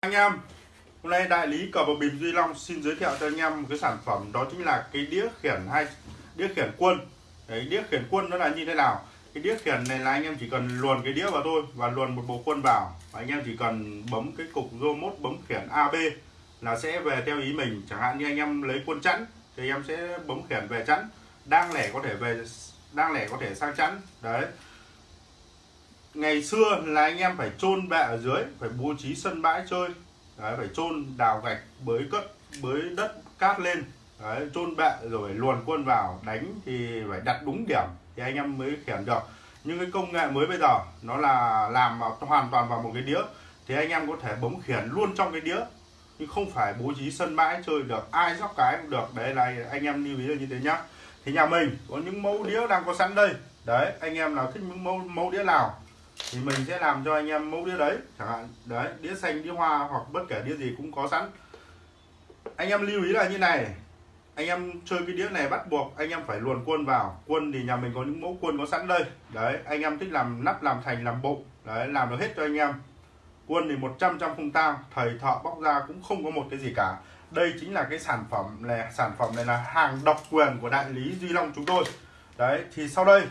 anh em, hôm nay đại lý cờ bạc bịp duy long xin giới thiệu cho anh em một cái sản phẩm, đó chính là cái đĩa khiển hay, đĩa khiển quân. Đấy, đĩa khiển quân nó là như thế nào? Cái đĩa khiển này là anh em chỉ cần luồn cái đĩa vào thôi và luồn một bộ quân vào. Và anh em chỉ cần bấm cái cục remote bấm khiển AB là sẽ về theo ý mình. Chẳng hạn như anh em lấy quân chẵn thì em sẽ bấm khiển về chẵn. Đang lẻ có thể về, đang lẻ có thể sang chẵn. Đấy ngày xưa là anh em phải chôn bệ ở dưới phải bố trí sân bãi chơi. Đấy, phải chôn đào gạch bới cất bới đất cát lên. Đấy, chôn bệ rồi luồn quân vào đánh thì phải đặt đúng điểm thì anh em mới khiển được. Nhưng cái công nghệ mới bây giờ nó là làm hoàn toàn vào một cái đĩa thì anh em có thể bấm khiển luôn trong cái đĩa. Nhưng không phải bố trí sân bãi chơi được ai dốc cái cũng được. Đấy là anh em lưu ý là như thế nhá. Thì nhà mình có những mẫu đĩa đang có sẵn đây. Đấy anh em nào thích những mẫu mẫu đĩa nào thì mình sẽ làm cho anh em mẫu đĩa đấy, chẳng hạn, đấy, đĩa xanh, đĩa hoa hoặc bất kể đĩa gì cũng có sẵn. Anh em lưu ý là như này, anh em chơi cái đĩa này bắt buộc anh em phải luồn quân vào. Quân thì nhà mình có những mẫu quân có sẵn đây. Đấy, anh em thích làm nắp, làm thành, làm bụng, đấy, làm được hết cho anh em. Quân thì 100 trăm không tang thầy thợ bóc ra cũng không có một cái gì cả. Đây chính là cái sản phẩm này, sản phẩm này là hàng độc quyền của đại lý Duy Long chúng tôi. Đấy, thì sau đây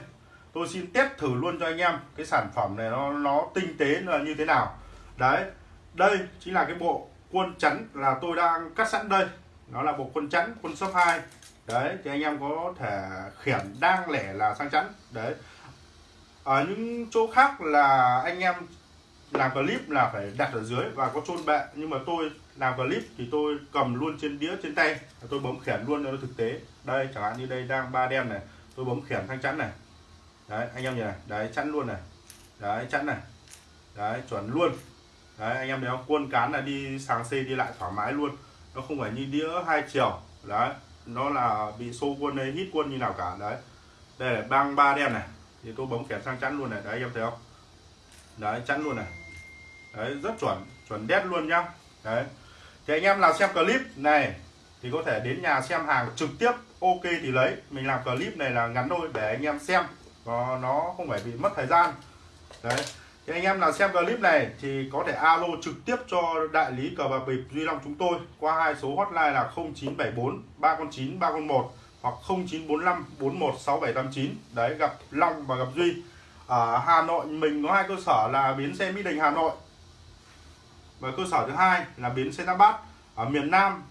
tôi xin test thử luôn cho anh em cái sản phẩm này nó nó tinh tế là như thế nào. Đấy, đây chính là cái bộ quân chắn là tôi đang cắt sẵn đây. Nó là bộ quân chắn quân số 2 đấy, thì anh em có thể khiển đang lẻ là sang chắn. Đấy. Ở những chỗ khác là anh em làm clip là phải đặt ở dưới và có chôn bệ. Nhưng mà tôi làm clip thì tôi cầm luôn trên đĩa, trên tay. Tôi bấm khiển luôn cho nó thực tế. Đây, chẳng hạn như đây đang ba đen này. Tôi bấm khiển sang chắn này đấy, anh em nhìn này, đấy chắn luôn này. Đấy chắn này. Đấy, chuẩn luôn. Đấy, anh em thấy không? Quân cán là đi sáng xê đi lại thoải mái luôn. Nó không phải như đĩa hai chiều. Đấy, nó là bị xô quân hay hít quân như nào cả. Đấy. Đây là băng ba đen này. Thì tôi bấm kèm sang chắn luôn này. Đấy, anh em thấy không? Đấy chắn luôn này. Đấy, rất chuẩn chuẩn đét luôn nhá. Đấy. Thì anh em nào xem clip này, thì có thể đến nhà xem hàng trực tiếp, ok thì lấy. Mình làm clip này là ngắn thôi, để anh em xem và nó không phải bị mất thời gian. Đấy. Thì anh em nào xem clip này thì có thể alo trực tiếp cho đại lý cờ bạc bịp Duy Long chúng tôi qua hai số hotline là 0974 309 301 hoặc 0945 416789 đấy, gặp Long và gặp Duy. Ở Hà Nội, mình có hai cơ sở là bến xe Mỹ Đình, Hà Nội. Và cơ sở thứ hai là bến xe Tam Bát. Ở miền Nam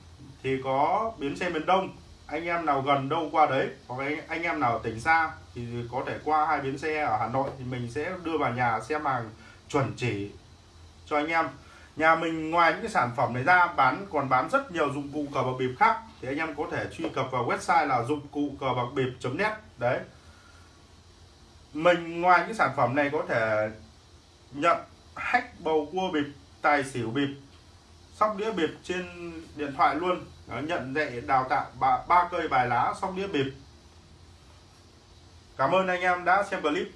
thì có bến xe miền Đông anh em nào gần đâu qua đấy hoặc anh, anh em nào ở tỉnh xa thì có thể qua hai bến xe ở Hà Nội thì mình sẽ đưa vào nhà xem hàng chuẩn chỉ cho anh em. Nhà mình ngoài những cái sản phẩm này ra bán còn bán rất nhiều dụng cụ cờ bạc bịp khác thì anh em có thể truy cập vào website là dụng cụ cờ bạc bịp.net đấy. Mình ngoài những sản phẩm này có thể nhận hack bầu cua bịp tài xỉu bịp sóc đĩa bịp trên điện thoại luôn. Đó, nhận dạy đào tạo ba, ba cây bài lá sóc đĩa bịp. Cảm ơn anh em đã xem clip.